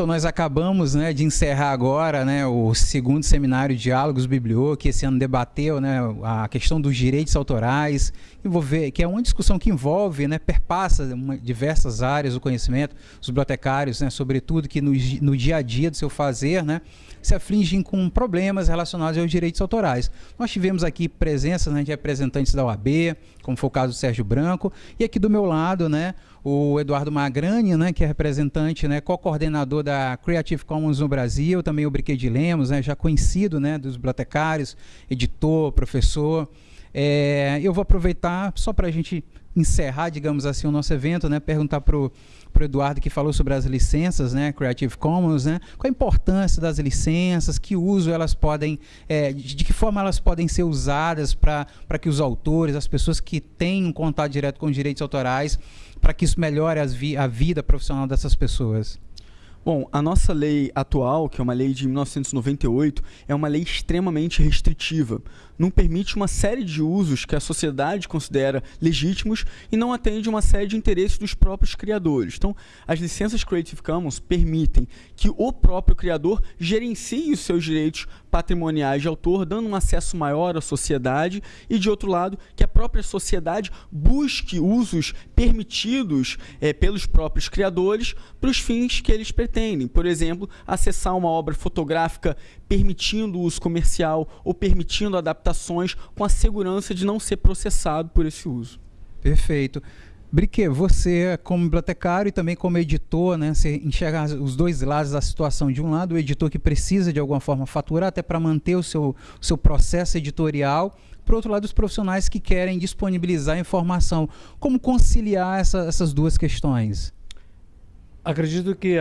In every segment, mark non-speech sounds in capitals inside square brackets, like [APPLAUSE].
Então, nós acabamos né, de encerrar agora né, o segundo seminário Diálogos Bibliô, que esse ano debateu né, a questão dos direitos autorais, envolver, que é uma discussão que envolve, né, perpassa uma, diversas áreas do conhecimento, os bibliotecários, né, sobretudo, que no, no dia a dia do seu fazer, né, se afligem com problemas relacionados aos direitos autorais. Nós tivemos aqui presença né, de representantes da OAB, como foi o caso do Sérgio Branco, e aqui do meu lado, né, o Eduardo Magrani, né, que é representante, né, co-coordenador da Creative Commons no Brasil, também o Briquet de Lemos, né, já conhecido né, dos bibliotecários, editor, professor. É, eu vou aproveitar só para a gente encerrar, digamos assim, o nosso evento, né, perguntar para o Eduardo que falou sobre as licenças, né, Creative Commons, né, qual a importância das licenças, que uso elas podem, é, de, que forma elas podem ser usadas para que os autores, as pessoas que têm um contato direto com os direitos autorais, para que isso melhore vi a vida profissional dessas pessoas. Bom, a nossa lei atual, que é uma lei de 1998, é uma lei extremamente restritiva. Não permite uma série de usos que a sociedade considera legítimos e não atende uma série de interesses dos próprios criadores. Então, as licenças Creative Commons permitem que o próprio criador gerencie os seus direitos patrimoniais de autor, dando um acesso maior à sociedade e, de outro lado, que a própria sociedade busque usos permitidos é, pelos próprios criadores para os fins que eles pretendem. Por exemplo, acessar uma obra fotográfica permitindo o uso comercial ou permitindo adaptações com a segurança de não ser processado por esse uso. Perfeito. Brique, você como bibliotecário e também como editor, né, você enxerga os dois lados da situação. De um lado, o editor que precisa de alguma forma faturar até para manter o seu, seu processo editorial. Por outro lado, os profissionais que querem disponibilizar informação. Como conciliar essa, essas duas questões? Acredito que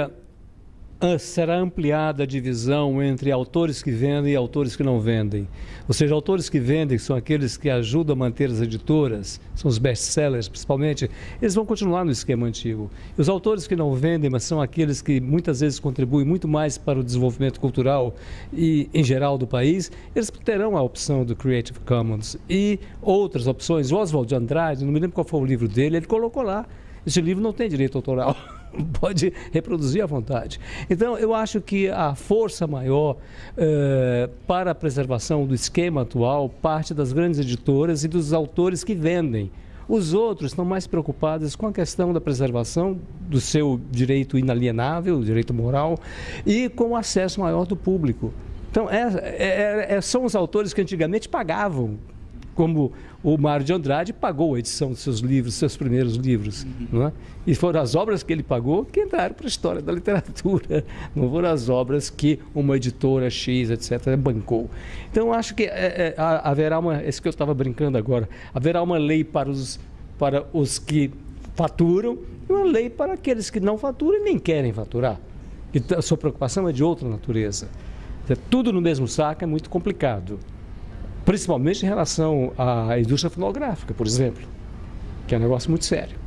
será ampliada a divisão entre autores que vendem e autores que não vendem. Ou seja, autores que vendem, que são aqueles que ajudam a manter as editoras, são os best-sellers principalmente, eles vão continuar no esquema antigo. E os autores que não vendem, mas são aqueles que muitas vezes contribuem muito mais para o desenvolvimento cultural e em geral do país, eles terão a opção do Creative Commons e outras opções. O Oswald de Andrade, não me lembro qual foi o livro dele, ele colocou lá, esse livro não tem direito autoral. [LAUGHS] [LAUGHS] pode reproduzir à vontade. Então, eu acho que a força maior eh, para a preservação do esquema atual parte das grandes editoras e dos autores que vendem. Os outros estão mais preocupados com a questão da preservação do seu direito inalienável, direito moral, e com o acesso maior do público. Então, é, é, é, são os autores que antigamente pagavam como o Mário de Andrade pagou a edição dos seus livros, seus primeiros livros. Uhum. Não é? E foram as obras que ele pagou que entraram para a história da literatura. [LAUGHS] Não foram as obras que uma editora X, etc., bancou. Então, acho que é, é, haverá uma. Esse que eu estava brincando agora. Haverá uma lei para os, para os que faturam e uma lei para aqueles que não faturam e nem querem faturar. E a sua preocupação é de outra natureza. Tudo no mesmo saco é muito complicado principalmente em relação à indústria fonográfica, por exemplo, que é um negócio muito sério.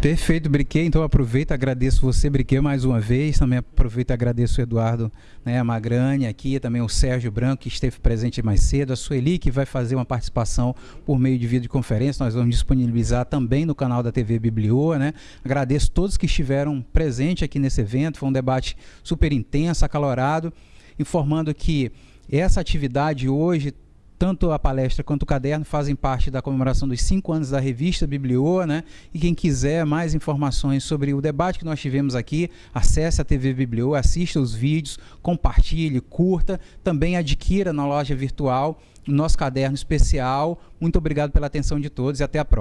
Perfeito, Briquet. Então aproveito, agradeço você, Briquet, mais uma vez. Também aproveito e agradeço o Eduardo né, Magrani aqui, também o Sérgio Branco, que esteve presente mais cedo, a Sueli, que vai fazer uma participação por meio de videoconferência. Nós vamos disponibilizar também no canal da TV Biblioa. Né? Agradeço todos que estiveram presentes aqui nesse evento. Foi um debate super intenso, acalorado, informando que essa atividade hoje, tanto a palestra quanto o caderno fazem parte da comemoração dos cinco anos da revista Biblioa, né? E quem quiser mais informações sobre o debate que nós tivemos aqui, acesse a TV Biblioa, assista os vídeos, compartilhe, curta, também adquira na loja virtual nosso caderno especial. Muito obrigado pela atenção de todos e até a próxima.